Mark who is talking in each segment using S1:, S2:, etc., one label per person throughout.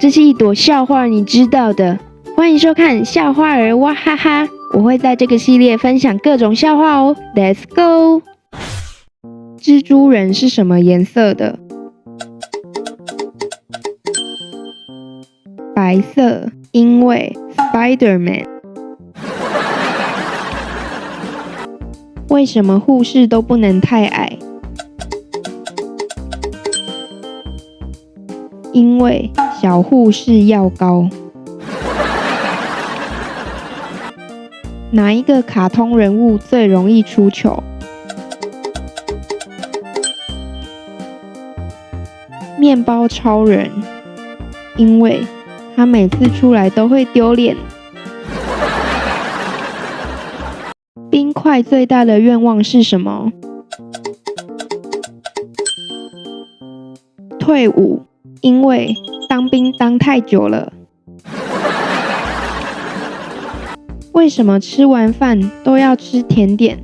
S1: 这是一朵笑话，你知道的。欢迎收看笑话儿哇哈哈，我会在这个系列分享各种笑话哦。Let's go。蜘蛛人是什么颜色的？白色，因为 Spider-Man。为什么护士都不能太矮？因为小护士药膏。哪一个卡通人物最容易出糗？面包超人，因为他每次出来都会丢脸。冰块最大的愿望是什么？退伍，因为当兵当太久了。为什么吃完饭都要吃甜点？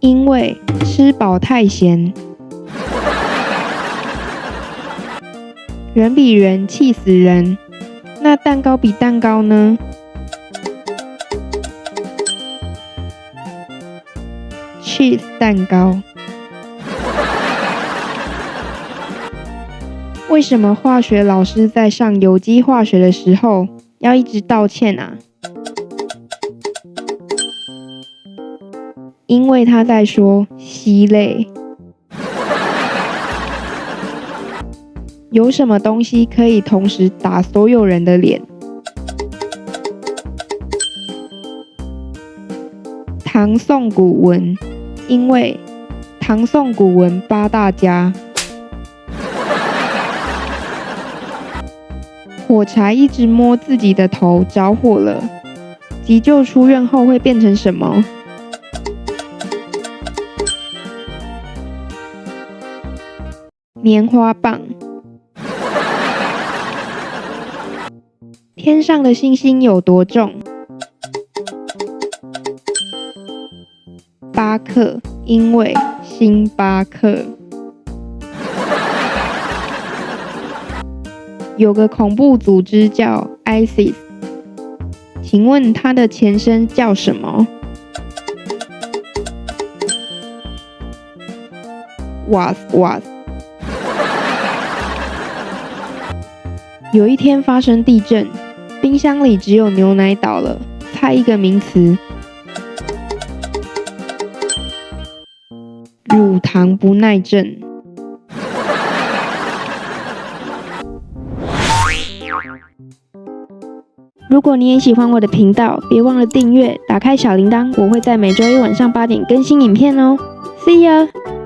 S1: 因为吃饱太咸。人比人气死人，那蛋糕比蛋糕呢？cheese 蛋糕。为什么化学老师在上有机化学的时候要一直道歉啊？因为他在说烯类。有什么东西可以同时打所有人的脸？唐宋古文，因为唐宋古文八大家。火柴一直摸自己的头，着火了。急救出院后会变成什么？棉花棒。天上的星星有多重？巴克，因为星巴克。有个恐怖组织叫 ISIS，请问它的前身叫什么？Was was。有一天发生地震，冰箱里只有牛奶倒了，猜一个名词。乳糖不耐症。如果你也喜欢我的频道，别忘了订阅，打开小铃铛，我会在每周一晚上八点更新影片哦。See you!。